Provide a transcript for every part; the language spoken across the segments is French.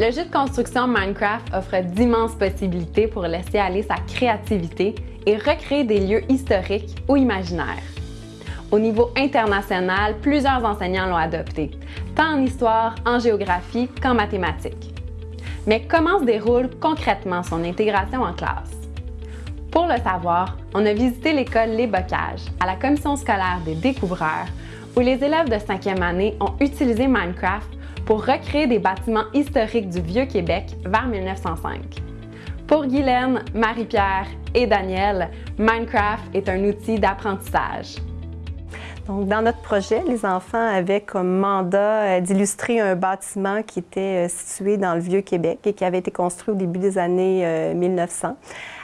Le jeu de construction Minecraft offre d'immenses possibilités pour laisser aller sa créativité et recréer des lieux historiques ou imaginaires. Au niveau international, plusieurs enseignants l'ont adopté, tant en histoire, en géographie qu'en mathématiques. Mais comment se déroule concrètement son intégration en classe? Pour le savoir, on a visité l'école Les Bocages, à la commission scolaire des découvreurs, où les élèves de 5e année ont utilisé Minecraft pour recréer des bâtiments historiques du Vieux-Québec vers 1905. Pour Guylaine, Marie-Pierre et Daniel, Minecraft est un outil d'apprentissage. Donc, dans notre projet, les enfants avaient comme mandat euh, d'illustrer un bâtiment qui était euh, situé dans le Vieux-Québec et qui avait été construit au début des années 1900.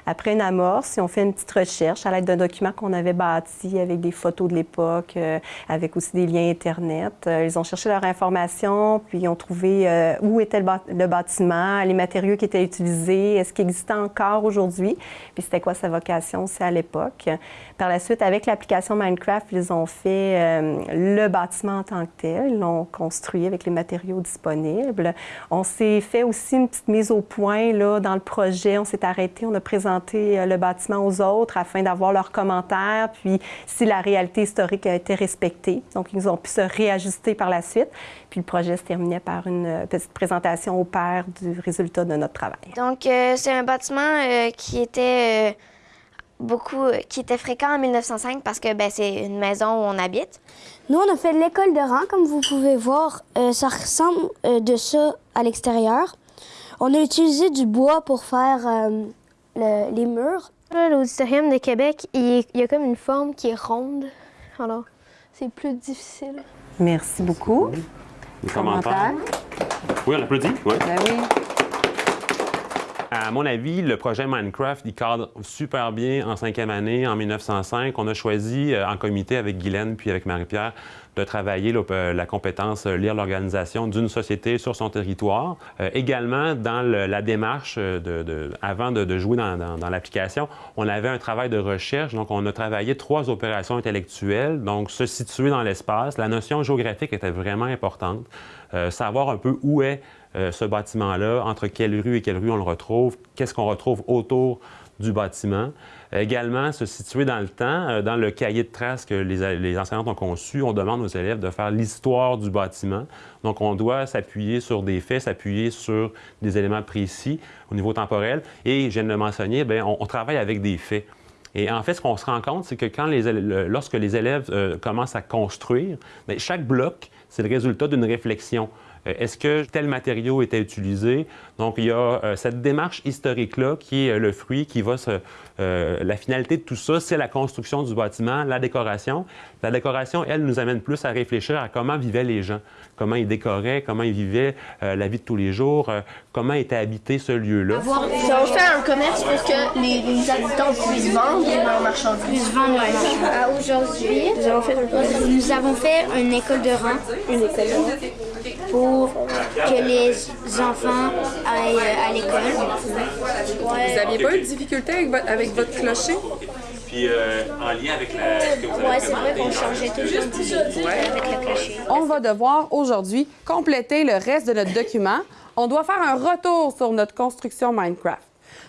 Après une amorce, ont fait une petite recherche à l'aide d'un document qu'on avait bâti avec des photos de l'époque, euh, avec aussi des liens Internet. Euh, ils ont cherché leur information, puis ils ont trouvé euh, où était le, bâtiment, les matériaux qui étaient utilisés, est-ce qu'il existait encore aujourd'hui, puis c'était quoi sa vocation aussi à l'époque. Par la suite, avec l'application Minecraft, ils ont fait le bâtiment en tant que tel. Ils l'ont construit avec les matériaux disponibles. On s'est fait aussi une petite mise au point là, dans le projet. On s'est arrêté, on a présenté euh, le bâtiment aux autres afin d'avoir leurs commentaires, puis si la réalité historique a été respectée. Donc, ils ont pu se réajuster par la suite. Puis le projet se terminait par une euh, petite présentation au père du résultat de notre travail. Donc, euh, c'est un bâtiment qui était beaucoup, qui était fréquent en 1905 parce que ben, c'est une maison où on habite. Nous, on a fait l'école de rang, comme vous pouvez voir. ça ressemble de ça à l'extérieur. On a utilisé du bois pour faire les murs. L'auditorium de Québec, il, y a comme une forme qui est ronde. Alors, c'est plus difficile. Merci beaucoup. Des commentaires? Oui, on applaudit. Oui. Ben oui. À mon avis, le projet Minecraft, il cadre super bien en cinquième année, en 1905. On a choisi, euh, en comité avec Guylaine puis avec Marie-Pierre, de travailler euh, la compétence euh, lire l'organisation d'une société sur son territoire. également, dans la démarche, avant de, jouer dans l'application, on avait un travail de recherche. Donc, on a travaillé trois opérations intellectuelles, donc se situer dans l'espace. La notion géographique était vraiment importante. savoir un peu où est euh, ce bâtiment-là, entre quelle rue et quelle rue on le retrouve, qu'est-ce qu'on retrouve autour du bâtiment. Également, se situer dans le temps, euh, dans le cahier de traces que les, les enseignantes ont conçu, on demande aux élèves de faire l'histoire du bâtiment. Donc, on doit s'appuyer sur des faits, s'appuyer sur des éléments précis au niveau temporel. Et, je viens de le mentionner, bien, on, travaille avec des faits. Et en fait, ce qu'on se rend compte, c'est que quand lorsque les élèves euh, commencent à construire, bien, chaque bloc, c'est le résultat d'une réflexion. Euh, est-ce que tel matériau était utilisé? Donc, il y a euh, cette démarche historique-là qui est euh, le fruit qui va se... la finalité de tout ça, c'est la construction du bâtiment, la décoration. La décoration, elle, nous amène plus à réfléchir à comment vivaient les gens, comment ils décoraient, comment ils vivaient la vie de tous les jours, comment était habité ce lieu-là. Ça va faire un commerce pour que les, habitants puissent vendre leurs marchandises. Puissent vendre Aujourd'hui, nous avons fait une école de rang. Une école de rang pour que les enfants aillent à l'école. Vous n'aviez pas eu de difficulté avec votre, clocher? Puis euh, en lien avec la. Oui, c'est vrai qu'on changeait toujours avec le clocher. On va devoir aujourd'hui compléter le reste de notre document. On doit faire un retour sur notre construction Minecraft.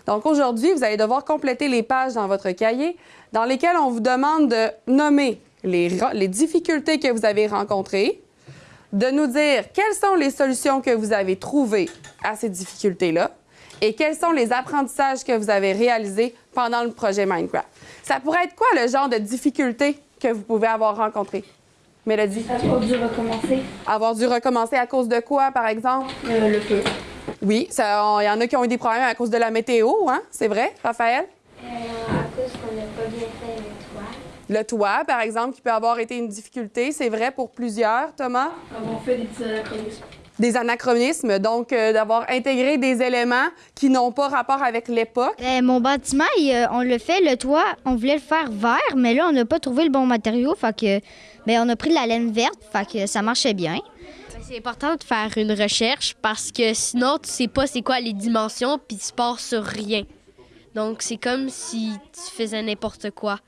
Donc aujourd'hui, vous allez devoir compléter les pages dans votre cahier dans lesquelles on vous demande de nommer les, les difficultés que vous avez rencontrées, de nous dire quelles sont les solutions que vous avez trouvées à ces difficultés-là et quels sont les apprentissages que vous avez réalisés pendant le projet Minecraft. Ça pourrait être quoi le genre de difficultés que vous pouvez avoir rencontrées? Mélodie? Avoir dû recommencer. Avoir dû recommencer à cause de quoi, par exemple? Euh, le feu. Oui, il y en a qui ont eu des problèmes à cause de la météo, hein? C'est vrai, Raphaël? Euh, à cause qu'on n'a pas bien fait le toit, par exemple, qui peut avoir été une difficulté, c'est vrai pour plusieurs, Thomas? On fait des anachronismes. Des anachronismes, donc euh, d'avoir intégré des éléments qui n'ont pas rapport avec l'époque. Euh, mon bâtiment, euh, on le fait, le toit, on voulait le faire vert, mais là, on n'a pas trouvé le bon matériau, fait que, ben, on a pris de la laine verte, fait que ça marchait bien. C'est important de faire une recherche parce que sinon, tu sais pas c'est quoi les dimensions, puis tu pars sur rien. Donc, c'est comme si tu faisais n'importe quoi.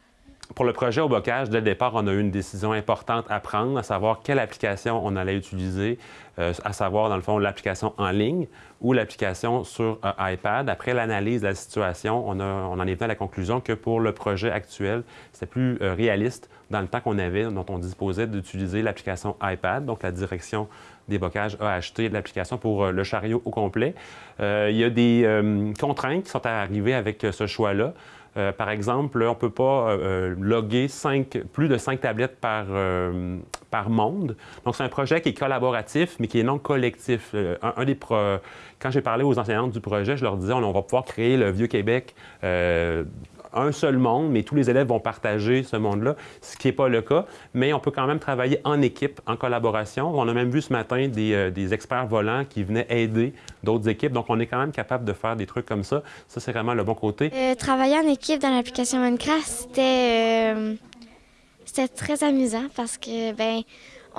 Pour le projet au bocage, dès le départ, on a eu une décision importante à prendre, à savoir quelle application on allait utiliser, euh, à savoir, dans le fond, l'application en ligne ou l'application sur euh, iPad. Après l'analyse de la situation, on, en est venu à la conclusion que pour le projet actuel, c'était plus euh, réaliste dans le temps qu'on avait, dont on disposait d'utiliser l'application iPad, donc la direction des bocages a acheté l'application pour le chariot au complet. il y a des contraintes qui sont arrivées avec ce choix-là. Euh, par exemple, on ne peut pas euh, euh, loguer plus de cinq tablettes par, par monde. Donc, c'est un projet qui est collaboratif, mais qui est non collectif. Un, des Quand j'ai parlé aux enseignantes du projet, je leur disais, on, va pouvoir créer le Vieux-Québec un seul monde, mais tous les élèves vont partager ce monde-là, ce qui n'est pas le cas. Mais on peut quand même travailler en équipe, en collaboration. On a même vu ce matin des, euh, experts volants qui venaient aider d'autres équipes. Donc, on est quand même capable de faire des trucs comme ça. Ça, c'est vraiment le bon côté. Euh, travailler en équipe dans l'application Minecraft, c'était, euh, très amusant parce que, ben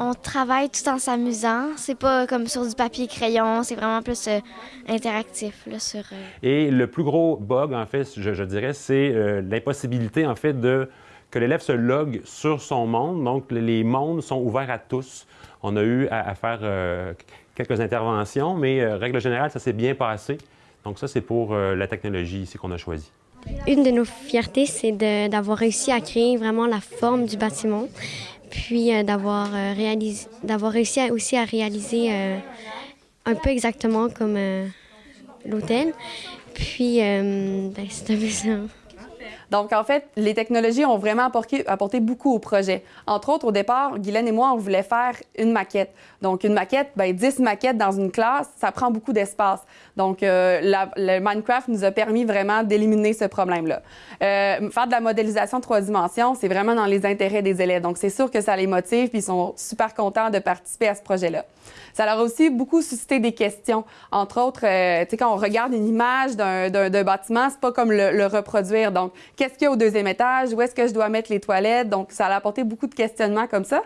on travaille tout en s'amusant. C'est pas comme sur du papier crayon, c'est vraiment plus euh, interactif. Là, sur, euh, Et le plus gros bug, en fait, je, dirais, c'est euh, l'impossibilité, en fait, de que l'élève se logue sur son monde. Donc, les mondes sont ouverts à tous. On a eu à, faire quelques interventions, mais règle générale, ça s'est bien passé. Donc, ça, c'est pour la technologie ici qu'on a choisi. Une de nos fiertés, c'est d'avoir réussi à créer vraiment la forme du bâtiment puis euh, d'avoir euh, d'avoir réussi aussi à réaliser euh, un peu exactement comme l'hôtel. Puis, ben, c'est amusant. Donc, en fait, les technologies ont vraiment apporté, beaucoup au projet. Entre autres, au départ, Guylaine et moi, on voulait faire une maquette. Donc, une maquette, bien, 10 maquettes dans une classe, ça prend beaucoup d'espace. Donc, euh, le Minecraft nous a permis vraiment d'éliminer ce problème-là. Euh, faire de la modélisation trois dimensions, c'est vraiment dans les intérêts des élèves. Donc, c'est sûr que ça les motive, puis ils sont super contents de participer à ce projet-là. Ça leur a aussi beaucoup suscité des questions. Entre autres, euh, tu sais, quand on regarde une image d'un bâtiment, c'est pas comme le, reproduire. Qu'est-ce qu'il y a au deuxième étage? Où est-ce que je dois mettre les toilettes? Donc, ça a apporté beaucoup de questionnements comme ça.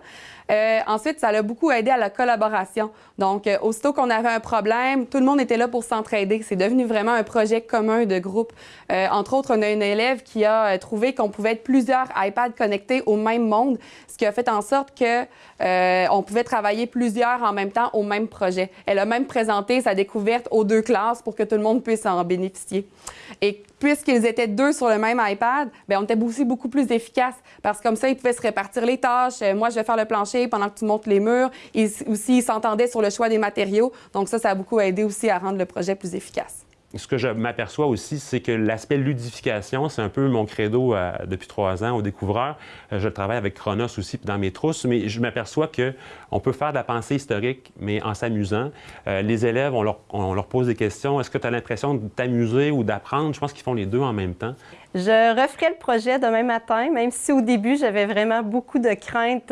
Euh, ensuite, ça a beaucoup aidé à la collaboration. Donc, euh, aussitôt qu'on avait un problème, tout le monde était là pour s'entraider. C'est devenu vraiment un projet commun de groupe. Euh, entre autres, on a une élève qui a trouvé qu'on pouvait être plusieurs iPads connectés au même monde, ce qui a fait en sorte que on pouvait travailler plusieurs en même temps au même projet. Elle a même présenté sa découverte aux deux classes pour que tout le monde puisse en bénéficier. Et puisqu'ils étaient deux sur le même iPad, bien, on était aussi beaucoup plus efficace parce que comme ça, ils pouvaient se répartir les tâches. Moi, je vais faire le plancher pendant que tu montes les murs. Et aussi, ils s'entendaient sur le choix des matériaux. Donc ça, ça a beaucoup aidé aussi à rendre le projet plus efficace ce que je m'aperçois aussi, c'est que l'aspect ludification, c'est un peu mon credo euh, depuis trois ans au découvreur. Euh, je travaille avec Chronos aussi dans mes trousses, mais je m'aperçois qu'on peut faire de la pensée historique, mais en s'amusant. Euh, les élèves, on leur, pose des questions. Est-ce que tu as l'impression de t'amuser ou d'apprendre? Je pense qu'ils font les deux en même temps. Je referai le projet demain matin, même si au début, j'avais vraiment beaucoup de craintes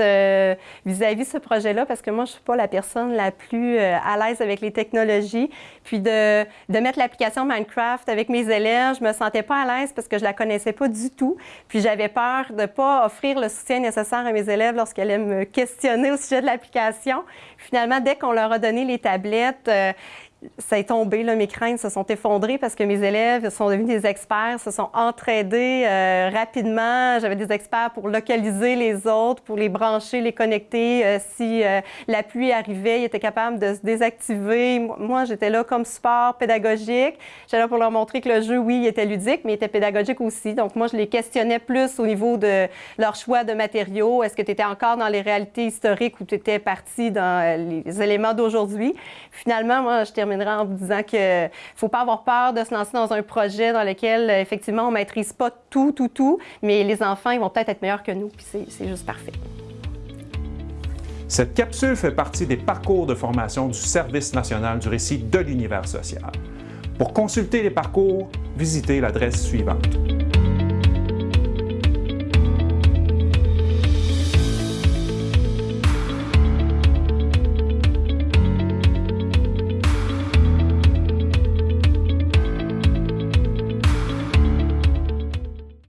vis-à-vis de ce projet-là, parce que moi, je ne suis pas la personne la plus à l'aise avec les technologies. Puis de mettre l'application Minecraft avec mes élèves, je me sentais pas à l'aise parce que je la connaissais pas du tout. Puis j'avais peur de pas offrir le soutien nécessaire à mes élèves lorsqu'ils allaient me questionner au sujet de l'application. Finalement, dès qu'on leur a donné les tablettes, euh, ça est tombé, mes craintes se sont effondrées parce que mes élèves sont devenus des experts, se sont entraidés euh, rapidement. J'avais des experts pour localiser les autres, pour les brancher, les connecter. Euh, si euh, la pluie arrivait, ils étaient capables de se désactiver. Moi, j'étais là comme support pédagogique. J'étais là pour leur montrer que le jeu, oui, il était ludique, mais il était pédagogique aussi. Donc, moi, je les questionnais plus au niveau de leur choix de matériaux. Est-ce que tu étais encore dans les réalités historiques ou tu étais parti dans les éléments d'aujourd'hui? Finalement, moi, je terminais en vous disant qu'il ne faut pas avoir peur de se lancer dans un projet dans lequel, effectivement, on ne maîtrise pas tout, tout, tout, mais les enfants, ils vont peut-être être meilleurs que nous, puis c'est juste parfait. Cette capsule fait partie des parcours de formation du Service national du récit de l'univers social. Pour consulter les parcours, visitez l'adresse suivante.